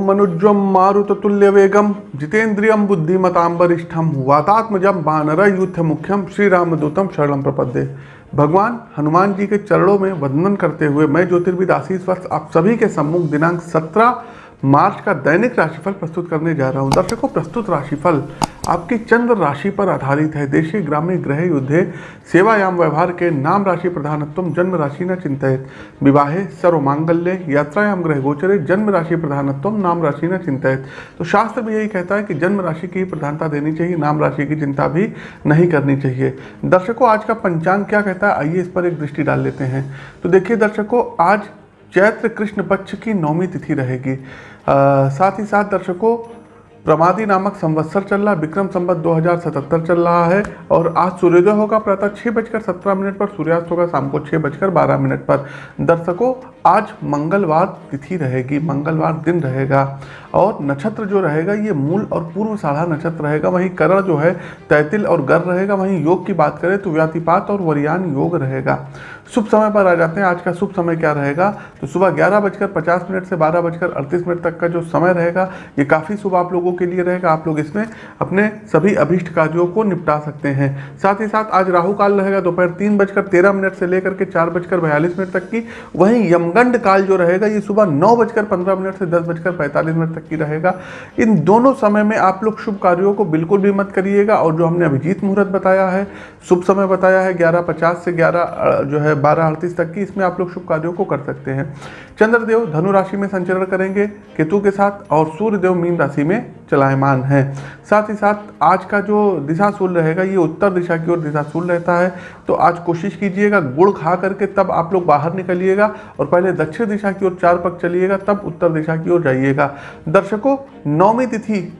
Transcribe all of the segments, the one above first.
मनुज्वम मारुततुल्य वेगम जितेन्द्रियम बुद्धिमताम वरिष्ठम वातात्मजम बानर युद्ध मुख्यम श्री रामदूतम शरणम प्रपद्ये। भगवान हनुमान जी के चरणों में वंदन करते हुए मैं ज्योतिर्विद आशीष वर्ष आप सभी के सम्मुख दिनांक 17 मार्च का दैनिक राशिफल प्रस्तुत करने जा रहा हूँ। दर्शकों, प्रस्तुत राशिफल आपकी चंद्र राशि पर आधारित है। देशी ग्राम्य ग्रह युद्धे, सेवायाम व्यवहार के नाम राशि प्रधानत्व जन्म राशि न चिंतित। विवाहे, सर्वमांगल्य, यात्रायाम ग्रह गोचरे, जन्म राशि प्रधानत्व नाम राशि न चिंतित। तो शास्त्र भी यही कहता है कि जन्म राशि की प्रधानता देनी चाहिए, नाम राशि की चिंता भी नहीं करनी चाहिए। दर्शकों, आज का पंचांग क्या कहता है? आइए इस पर एक दृष्टि डाल लेते हैं। तो देखिए दर्शकों, आज चैत्र कृष्ण पक्ष की नौमी तिथि रहेगी। साथ ही साथ दर्शकों प्रमादी नामक संवत्सर चल रहा है, विक्रम संवत 2077 चल रहा है, और आज सूर्योदय होगा प्रातः छः बजकर सत्रह मिनट पर, सूर्यास्त होगा शाम को छः बजकर बारह मिनट पर। दर्शकों आज मंगलवार तिथि रहेगी, मंगलवार दिन रहेगा और नक्षत्र जो रहेगा ये मूल और पूर्व साढ़ा नक्षत्र रहेगा। वहीं करण जो है, तैतिल और गर रहेगा। वहीं योग की बात करें तो व्यातिपात और वरियान योग रहेगा। शुभ समय पर आ जाते हैं। आज का शुभ समय क्या रहेगा? तो सुबह ग्यारह बजकर पचास मिनट से बारह बजकर अड़तीस मिनट तक का जो समय रहेगा, ये काफ़ी शुभ आप लोगों के लिए रहेगा। आप लोग इसमें अपने सभी अभिष्ट कार्यों को निपटा सकते हैं। साथ ही साथ आज राहु काल रहेगा। दोपहर तीन बजकर तेरह मिनट से लेकर के चार बजकर बयालीस मिनट तक की। वहीं यमगंड काल जो रहेगा, ये सुबह नौ बजकर पंद्रह मिनट से दस बजकर पैंतालीस मिनट तक की रहेगा। इन दोनों समय में आप लोग शुभ कार्यों को बिल्कुल भी मत करिएगा। और जो हमने अभिजीत मुहूर्त बताया है, शुभ समय बताया है, ग्यारह पचास से ग्यारह जो है बारह अड़तीस तक की, इसमें आप लोग शुभ कार्यों को कर सकते हैं। चंद्रदेव धनु राशि में संचरण करेंगे, केतु के साथ और सूर्यदेव मीन राशि में चलायमान है। साथ ही साथ आज का जो दिशाशूल रहेगा, ये उत्तर दिशा की ओर दिशाशूल रहता है। तो आज कोशिश कीजिएगा गुड़ खा करके तब आप लोग बाहर निकलिएगा और पहले दक्षिण दिशा की ओर चार पक चलिएगा, तब उत्तर दिशा की ओर जाइएगा। दर्शकों नौमी तिथि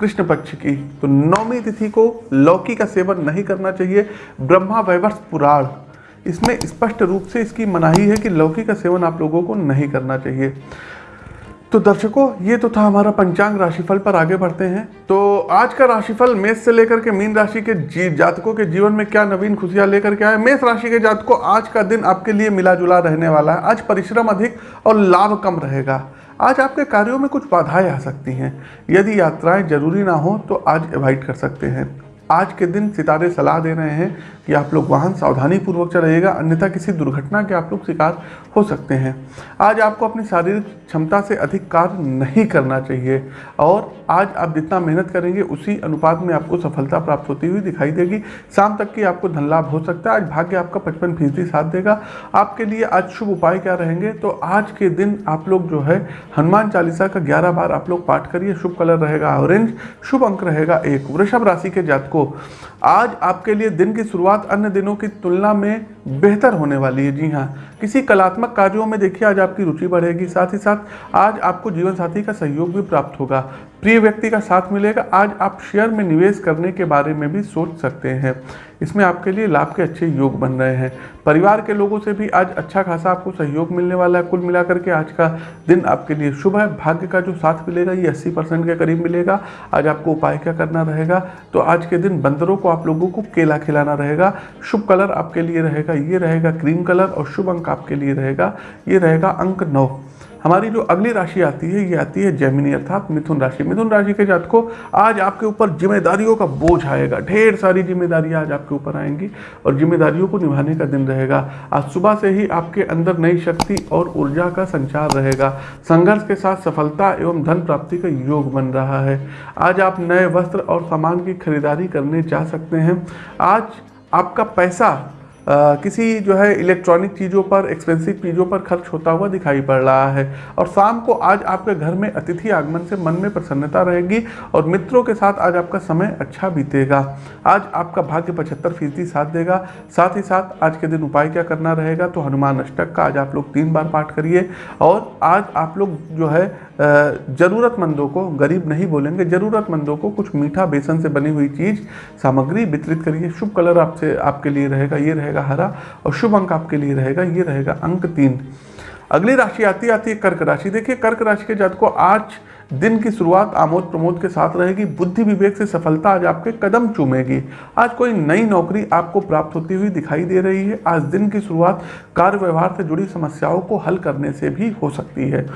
कृष्ण पक्ष की। तो नौमी तिथि को लौकी का सेवन नहीं करना चाहिए। ब्रह्मा वैवर्ष पुराण। इसमें स्पष्ट रूप से इसकी मनाही है कि लौकी का सेवन आप लोगों को नहीं करना चाहिए। तो दर्शकों, ये तो था हमारा पंचांग राशिफल पर आगे बढ़ते हैं। तो आज का राशिफल मेष से लेकर के मीन राशि के जी, जातकों के जीवन में क्या नवीन खुशियाँ लेकर के आए मेष राशि के जातकों, आज का दिन आपके लिए मिला जुला रहने वाला है। आज परिश्रम अधिक और लाभ कम रहेगा। आज आपके कार्यों में कुछ बाधाएँ आ सकती हैं। यदि यात्राएँ ज़रूरी ना हो तो आज अवॉइड कर सकते हैं। आज के दिन सितारे सलाह दे रहे हैं कि आप लोग वाहन सावधानी पूर्वक चलाइएगा अन्यथा किसी दुर्घटना के आप लोग शिकार हो सकते हैं। आज आपको अपनी शारीरिक क्षमता से अधिक कार्य नहीं करना चाहिए और आज आप जितना मेहनत करेंगे, उसी अनुपात में आपको सफलता प्राप्त होती हुई दिखाई देगी। शाम तक की आपको धन लाभ हो सकता है। आज भाग्य आपका पचपन फ़ीसदी साथ देगा। आपके लिए आज शुभ उपाय क्या रहेंगे? तो आज के दिन आप लोग जो है, हनुमान चालीसा का ग्यारह बार आप लोग पाठ करिए। शुभ कलर रहेगा ऑरेंज, शुभ अंक रहेगा एक। वृषभ राशि के जातकों आज आपके लिए दिन की शुरुआत अन्य दिनों की तुलना में बेहतर होने वाली है। जी हाँ किसी कलात्मक कार्यों में देखिए, आज आपकी रुचि बढ़ेगी। साथ ही साथ, आज आपको जीवन साथी का सहयोग भी प्राप्त होगा। प्रिय व्यक्ति का साथ मिलेगा। आज आप शेयर में निवेश करने के बारे में भी सोच सकते हैं। इसमें आपके लिए लाभ के अच्छे योग बन रहे हैं। परिवार के लोगों से भी आज अच्छा खासा आपको सहयोग मिलने वाला है। कुल मिलाकर के आज का दिन आपके लिए शुभ है। भाग्य का जो साथ मिलेगा, ये 80 परसेंट के करीब मिलेगा। आज आपको उपाय क्या करना रहेगा? तो आज के दिन बंदरों को, आप लोगों को केला खिलाना रहेगा। शुभ कलर आपके लिए रहेगा, ये रहेगा क्रीम कलर और शुभ अंक आपके लिए रहेगा। ये रहेगा अंक नौ। हमारी जो अगली राशि आती है, ये आती है जैमिनी अर्थात मिथुन राशि। मिथुन राशि के जात को आज आपके ऊपर जिम्मेदारियों का बोझ आएगा। ढेर सारी जिम्मेदारियाँ आज आपके ऊपर आएँगी और जिम्मेदारियों को निभाने का दिन रहेगा। आज सुबह से ही आपके अंदर नई शक्ति और ऊर्जा का संचार रहेगा। संघर्ष के साथ सफलता एवं धन प्राप्ति का योग बन रहा है। आज आप नए वस्त्र और सामान की खरीदारी करने जा सकते हैं। आज आपका पैसा आ, किसी जो है इलेक्ट्रॉनिक चीज़ों पर एक्सपेंसिव चीज़ों पर खर्च होता हुआ दिखाई पड़ रहा है। और शाम को आज आपके घर में अतिथि आगमन से मन में प्रसन्नता रहेगी और मित्रों के साथ आज आपका समय अच्छा बीतेगा। आज आपका भाग्य पचहत्तर फ़ीसदी साथ देगा। साथ ही साथ आज के दिन उपाय क्या करना रहेगा? तो हनुमान अष्टक का आज आप लोग तीन बार पाठ करिए। और आज आप लोग जो है ज़रूरतमंदों को, गरीब नहीं बोलेंगे, ज़रूरतमंदों को कुछ मीठा बेसन से बनी हुई चीज़, सामग्री वितरित करिए। शुभ कलर आपसे, आपके लिए रहेगा, ये रहेगा हरा और शुभ अंक आपके लिए रहेगा, ये रहेगा अंक तीन। अगली राशि आती आती है कर्क राशि। देखिए, कर्क राशि के जात को आज दिन की शुरुआत आमोद प्रमोद के साथ रहेगी, बुद्धि विवेक से सफलता आज आपके कदम चूमेगी। आज कोई नई नौकरी आपको प्राप्त होती हुई दिखाई दे रही है। आज दिन की शुरुआत कार्य व्यवहार से जुड़ी समस्याओं को हल करने से भी हो सकती है।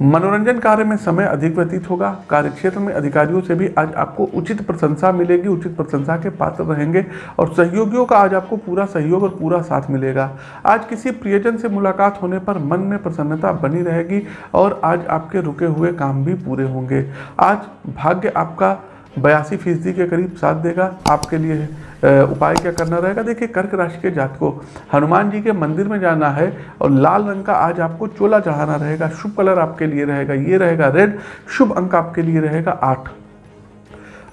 मनोरंजन कार्य में समय अधिक व्यतीत होगा। कार्यक्षेत्र में अधिकारियों से भी आज आपको उचित प्रशंसा मिलेगी, उचित प्रशंसा के पात्र रहेंगे और सहयोगियों का आज आपको पूरा सहयोग और पूरा साथ मिलेगा। आज किसी प्रियजन से मुलाकात होने पर मन में प्रसन्नता बनी रहेगी और आज आपके रुके हुए काम भी पूरे होंगे। आज भाग्य आपका बयासी फ़ीसदी के करीब साथ देगा। आपके लिए उपाय क्या करना रहेगा? देखिए, कर्क राशि के जात को हनुमान जी के मंदिर में जाना है और लाल रंग का आज आपको चोला चढ़ाना रहेगा। शुभ कलर आपके लिए रहेगा, ये रहेगा रेड, शुभ अंक आपके लिए रहेगा आठ।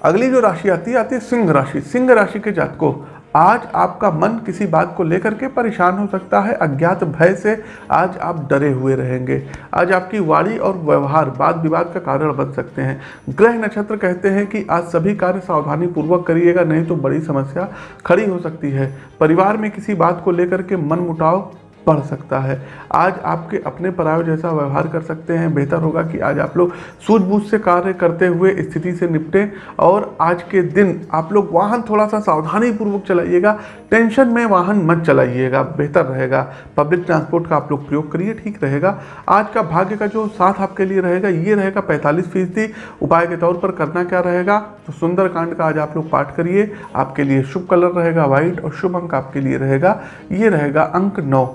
अगली जो राशि आती है आती है सिंह राशि। सिंह राशि के जात को आज आपका मन किसी बात को लेकर के परेशान हो सकता है, अज्ञात भय से आज आप डरे हुए रहेंगे। आज आपकी वाणी और व्यवहार वाद विवाद का कारण बन सकते हैं। ग्रह नक्षत्र कहते हैं कि आज सभी कार्य सावधानी पूर्वक करिएगा, नहीं तो बड़ी समस्या खड़ी हो सकती है। परिवार में किसी बात को लेकर के मन मुटाव बढ़ सकता है। आज आपके अपने पराय जैसा व्यवहार कर सकते हैं। बेहतर होगा कि आज आप लोग सूझबूझ से कार्य करते हुए स्थिति से निपटें और आज के दिन आप लोग वाहन थोड़ा सा सावधानी पूर्वक चलाइएगा। टेंशन में वाहन मत चलाइएगा। बेहतर रहेगा। पब्लिक ट्रांसपोर्ट का आप लोग प्रयोग करिए, ठीक रहेगा। आज का भाग्य का जो साथ आपके लिए रहेगा, ये रहेगा पैंतालीस फ़ीसदी। उपाय के तौर पर करना क्या रहेगा? तो सुंदरकांड का आज आप लोग पाठ करिए। आपके लिए शुभ कलर रहेगा, व्हाइट, और शुभ अंक आपके लिए रहेगा। ये रहेगा अंक नौ।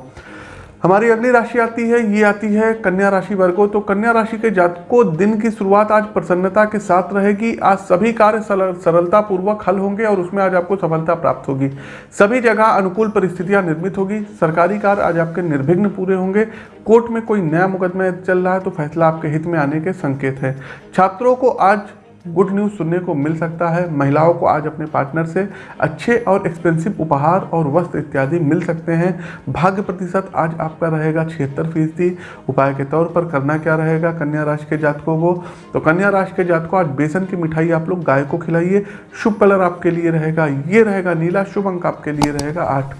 हमारी अगली राशि आती है, ये आती है कन्या राशि वर्गो तो कन्या राशि के जातकों, दिन की शुरुआत आज प्रसन्नता के साथ रहेगी। आज सभी कार्य सरलता पूर्वक हल होंगे और उसमें आज आपको सफलता प्राप्त होगी। सभी जगह अनुकूल परिस्थितियाँ निर्मित होगी। सरकारी कार्य आज आपके निर्विघ्न पूरे होंगे। कोर्ट में कोई नया मुकदमा चल रहा है तो फैसला आपके हित में आने के संकेत है। छात्रों को आज गुड न्यूज़ सुनने को मिल सकता है। महिलाओं को आज अपने पार्टनर से अच्छे और एक्सपेंसिव उपहार और वस्त्र इत्यादि मिल सकते हैं। भाग्य प्रतिशत आज आपका रहेगा छिहत्तर फ़ीसदी। उपाय के तौर पर करना क्या रहेगा? कन्या राशि के जातकों को। तो कन्या राशि के जातकों, आज बेसन की मिठाई आप लोग गाय को खिलाइए। शुभ कलर आपके लिए रहेगा। ये रहेगा नीला। शुभ अंक आपके लिए रहेगा आठ।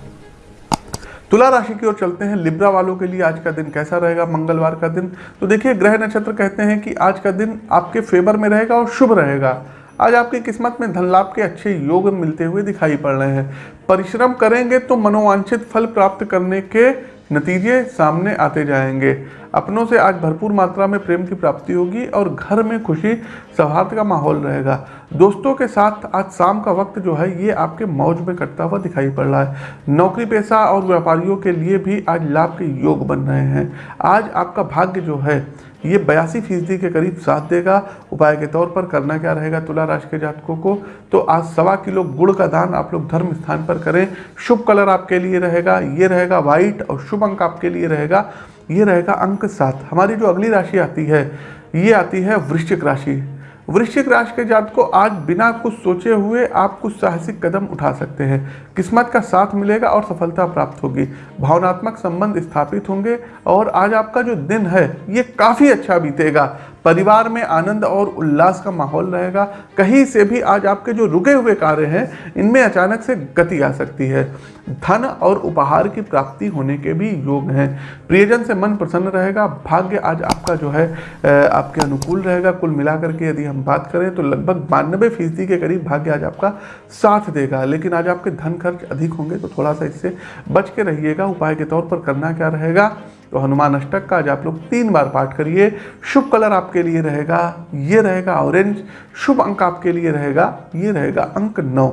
तुला राशि की ओर चलते हैं। लिब्रा वालों के लिए आज का दिन कैसा रहेगा? मंगलवार का दिन। तो देखिए, ग्रह नक्षत्र कहते हैं कि आज का दिन आपके फेवर में रहेगा और शुभ रहेगा। आज आपकी किस्मत में धन लाभ के अच्छे योग मिलते हुए दिखाई पड़ रहे हैं। परिश्रम करेंगे तो मनोवांछित फल प्राप्त करने के नतीजे सामने आते जाएँगे। अपनों से आज भरपूर मात्रा में प्रेम की प्राप्ति होगी और घर में खुशी, सौहार्द का माहौल रहेगा। दोस्तों के साथ आज शाम का वक्त जो है, ये आपके मौज में कटता हुआ दिखाई पड़ रहा है। नौकरी पेशा और व्यापारियों के लिए भी आज लाभ के योग बन रहे हैं। आज आपका भाग्य जो है, ये बयासी फ़ीसदी के करीब साथ देगा। उपाय के तौर पर करना क्या रहेगा तुला राशि के जातकों को? तो आज सवा किलो गुड़ का दान आप लोग धर्म स्थान पर करें। शुभ कलर आपके लिए रहेगा, ये रहेगा व्हाइट और शुभ अंक आपके लिए रहेगा। ये रहेगा अंक सात। हमारी जो अगली राशि आती है, ये आती है वृश्चिक राशि। वृश्चिक राशि के जात को आज बिना कुछ सोचे हुए आप कुछ साहसिक कदम उठा सकते हैं। किस्मत का साथ मिलेगा और सफलता प्राप्त होगी। भावनात्मक संबंध स्थापित होंगे और आज आपका जो दिन है, ये काफ़ी अच्छा बीतेगा। परिवार में आनंद और उल्लास का माहौल रहेगा। कहीं से भी आज आपके जो रुके हुए कार्य हैं, इनमें अचानक से गति आ सकती है। धन और उपहार की प्राप्ति होने के भी योग हैं। प्रियजन से मन प्रसन्न रहेगा। भाग्य आज आपका जो है आपके अनुकूल रहेगा। कुल मिलाकर के यदि हम बात करें तो लगभग बानबे फ़ीसदी के करीब भाग्य आज आपका साथ देगा। लेकिन आज आपके धन खर्च अधिक होंगे तो थोड़ा सा इससे बच के रहिएगा। उपाय के तौर पर करना क्या रहेगा? तो हनुमान अष्टक का आज आप लोग तीन बार पाठ करिए। शुभ कलर आपके लिए रहेगा, ये रहेगा ऑरेंज शुभ अंक आपके लिए रहेगा, ये रहेगा अंक नौ।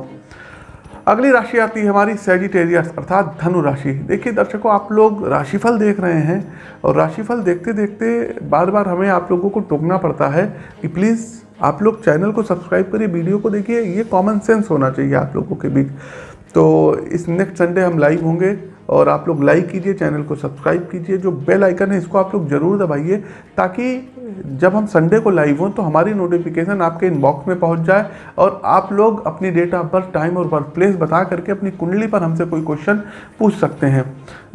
अगली राशि आती है हमारी सेजिटेरियस अर्थात धनु राशि। देखिए दर्शकों, आप लोग राशिफल देख रहे हैं और राशिफल देखते देखते बार बार हमें आप लोगों को टोकना पड़ता है कि प्लीज़ आप लोग चैनल को सब्सक्राइब करिए वीडियो को देखिए, ये कॉमन सेंस होना चाहिए आप लोगों के बीच। तो इस नेक्स्ट संडे हम लाइव होंगे। और आप लोग लाइक कीजिए चैनल को सब्सक्राइब कीजिए, जो बेल आइकन है, इसको आप लोग ज़रूर दबाइए, ताकि जब हम संडे को लाइव हों तो हमारी नोटिफिकेशन आपके इनबॉक्स में पहुँच जाए और आप लोग अपनी डेट ऑफ़ बर्थ टाइम और बर्थ प्लेस बता करके अपनी कुंडली पर हमसे कोई क्वेश्चन पूछ सकते हैं।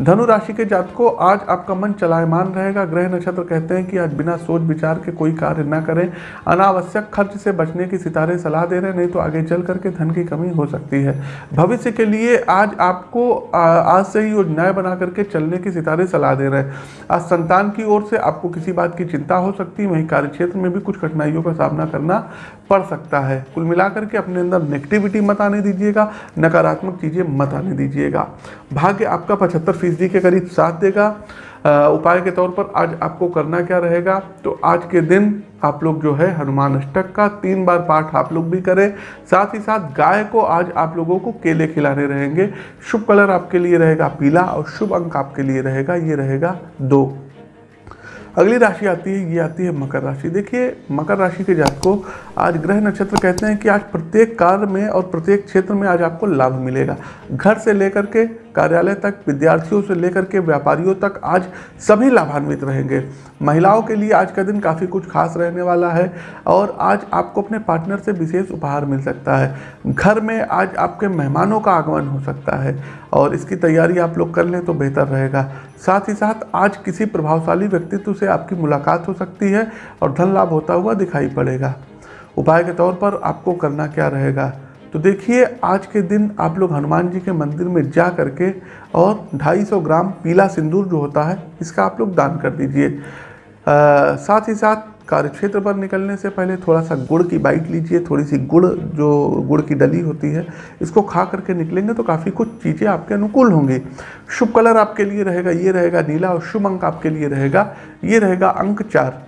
धनु राशि के जातकों, आज आपका मन चलायमान रहेगा। ग्रह नक्षत्र कहते हैं कि आज बिना सोच विचार के कोई कार्य न करें। अनावश्यक खर्च से बचने की सितारे सलाह दे रहे हैं, नहीं तो आगे चल करके धन की कमी हो सकती है। भविष्य के लिए आज आपको आज से ही योजनाएँ बना करके चलने की सितारे सलाह दे रहे हैं। आज संतान की ओर से आपको किसी बात की चिंता हो सकती है वहीं कार्य क्षेत्र में भी कुछ कठिनाइयों का सामना करना पड़ सकता है। कुल मिलाकर के अपने अंदर नेगेटिविटी मत आने दीजिएगा, नकारात्मक चीज़ें मत आने दीजिएगा। भाग्य आपका पचहत्तर फ़ीसदी के करीब साथ देगा। उपाय के तौर पर आज आपको करना क्या रहेगा? तो आज के दिन आप लोग जो है हनुमान अष्टक का तीन बार पाठ आप लोग भी करें। साथ ही साथ गाय को आज आप लोगों को केले खिलाने रहेंगे। शुभ कलर आपके लिए रहेगा पीला और शुभ अंक आपके लिए रहेगा, ये रहेगा दो। अगली राशि आती है, ये आती है मकर राशि। देखिए, मकर राशि के जात को आज ग्रह नक्षत्र कहते हैं कि आज प्रत्येक कार्य में और प्रत्येक क्षेत्र में आज आपको लाभ मिलेगा। घर से लेकर के कार्यालय तक, विद्यार्थियों से लेकर के व्यापारियों तक आज सभी लाभान्वित रहेंगे। महिलाओं के लिए आज का दिन काफ़ी कुछ खास रहने वाला है और आज आपको अपने पार्टनर से विशेष उपहार मिल सकता है। घर में आज आपके मेहमानों का आगमन हो सकता है और इसकी तैयारी आप लोग कर लें तो बेहतर रहेगा। साथ ही साथ आज किसी प्रभावशाली व्यक्तित्व से आपकी मुलाकात हो सकती है और धन लाभ होता हुआ दिखाई पड़ेगा। उपाय के तौर पर आपको करना क्या रहेगा? तो देखिए, आज के दिन आप लोग हनुमान जी के मंदिर में जा करके और 250 ग्राम पीला सिंदूर जो होता है, इसका आप लोग दान कर दीजिए। साथ ही साथ कार्य क्षेत्र पर निकलने से पहले थोड़ा सा गुड़ की बाइट लीजिए थोड़ी सी गुड़, जो गुड़ की डली होती है, इसको खा करके निकलेंगे तो काफ़ी कुछ चीज़ें आपके अनुकूल होंगी। शुभ कलर आपके लिए रहेगा, ये रहेगा नीला और शुभ अंक आपके लिए रहेगा, ये रहेगा अंक चार।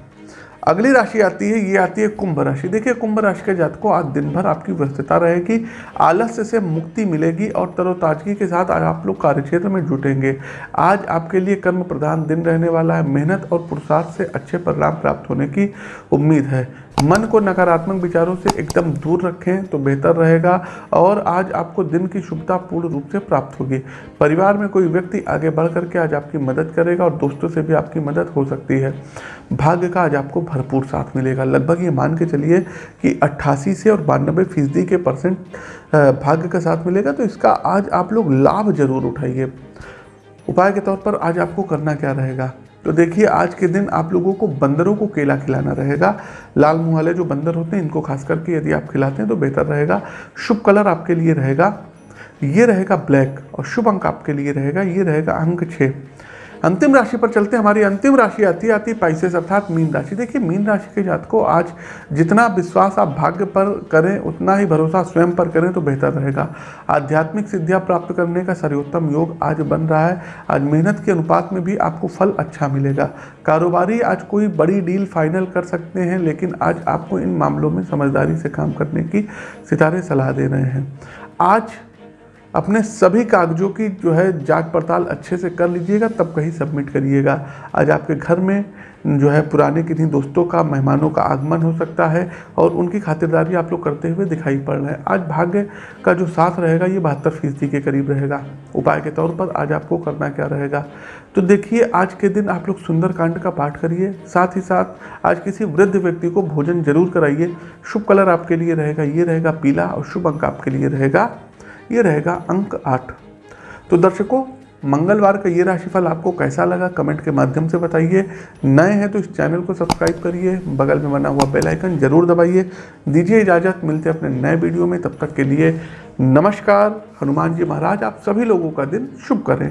अगली राशि आती है, ये आती है कुंभ राशि। देखिए, कुंभ राशि के जात को आज दिन भर आपकी व्यस्तता रहेगी, आलस्य से मुक्ति मिलेगी और तरोताजगी के साथ आज आप लोग कार्यक्षेत्र में जुटेंगे। आज आपके लिए कर्म प्रधान दिन रहने वाला है। मेहनत और पुरुषार्थ से अच्छे परिणाम प्राप्त होने की उम्मीद है। मन को नकारात्मक विचारों से एकदम दूर रखें तो बेहतर रहेगा और आज आपको दिन की शुभता पूर्ण रूप से प्राप्त होगी। परिवार में कोई व्यक्ति आगे बढ़ करके आज आपकी मदद करेगा और दोस्तों से भी आपकी मदद हो सकती है। भाग्य का आज आपको भरपूर साथ मिलेगा। लगभग ये मान के चलिए कि 88 से और बानबे फ़ीसदी के परसेंट भाग्य का साथ मिलेगा तो इसका आज आप लोग लाभ ज़रूर उठाइए। उपाय के तौर पर आज आपको करना क्या रहेगा? तो देखिए, आज के दिन आप लोगों को बंदरों को केला खिलाना रहेगा। लाल मुँह वाले जो बंदर होते हैं, इनको खास करके यदि आप खिलाते हैं तो बेहतर रहेगा। शुभ कलर आपके लिए रहेगा, ये रहेगा ब्लैक और शुभ अंक आपके लिए रहेगा, ये रहेगा अंक छः। अंतिम राशि पर चलते हैं। हमारी अंतिम राशि आती आती पाइसेस अर्थात मीन राशि। देखिए, मीन राशि के जात को आज जितना विश्वास आप भाग्य पर करें, उतना ही भरोसा स्वयं पर करें तो बेहतर रहेगा। आध्यात्मिक सिद्धियाँ प्राप्त करने का सर्वोत्तम योग आज बन रहा है। आज मेहनत के अनुपात में भी आपको फल अच्छा मिलेगा। कारोबारी आज कोई बड़ी डील फाइनल कर सकते हैं, लेकिन आज आपको इन मामलों में समझदारी से काम करने की सितारे सलाह दे रहे हैं। आज अपने सभी कागजों की जो है जाँच पड़ताल अच्छे से कर लीजिएगा, तब कहीं सबमिट करिएगा। आज आपके घर में जो है पुराने किन्हीं दोस्तों का, मेहमानों का आगमन हो सकता है और उनकी खातिरदारी आप लोग करते हुए दिखाई पड़ रहे हैं। आज भाग्य का जो साथ रहेगा, ये बहत्तर फ़ीसदी के करीब रहेगा। उपाय के तौर पर आज आपको करना क्या रहेगा? तो देखिए, आज के दिन आप लोग सुंदरकांड का पाठ करिए। साथ ही साथ आज किसी वृद्ध व्यक्ति को भोजन ज़रूर कराइए। शुभ कलर आपके लिए रहेगा, ये रहेगा पीला और शुभ अंक आपके लिए रहेगा ये रहेगा अंक आठ। तो दर्शकों, मंगलवार का ये राशिफल आपको कैसा लगा? कमेंट के माध्यम से बताइए। नए हैं तो इस चैनल को सब्सक्राइब करिए। बगल में बना हुआ बेल आइकन ज़रूर दबाइए। दीजिए इजाज़त। मिलते अपने नए वीडियो में। तब तक के लिए नमस्कार। हनुमान जी महाराज, आप सभी लोगों का दिन शुभ करें।